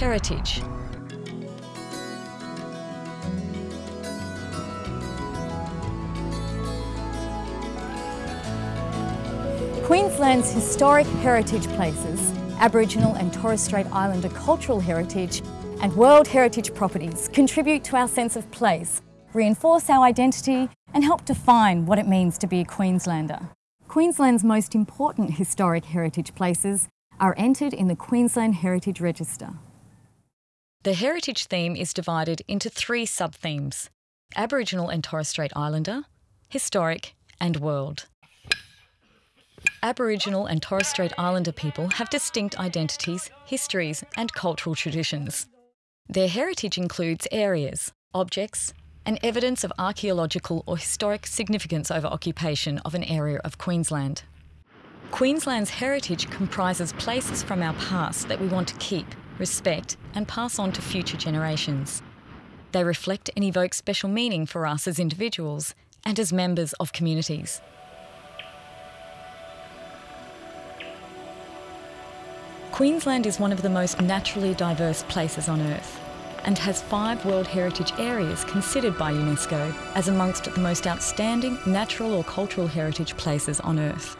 heritage. Queensland's historic heritage places, Aboriginal and Torres Strait Islander cultural heritage and World Heritage properties contribute to our sense of place, reinforce our identity and help define what it means to be a Queenslander. Queensland's most important historic heritage places are entered in the Queensland Heritage Register. The heritage theme is divided into three sub-themes, Aboriginal and Torres Strait Islander, Historic and World. Aboriginal and Torres Strait Islander people have distinct identities, histories and cultural traditions. Their heritage includes areas, objects and evidence of archaeological or historic significance over occupation of an area of Queensland. Queensland's heritage comprises places from our past that we want to keep, respect and pass on to future generations. They reflect and evoke special meaning for us as individuals and as members of communities. Queensland is one of the most naturally diverse places on Earth and has five World Heritage Areas considered by UNESCO as amongst the most outstanding natural or cultural heritage places on Earth.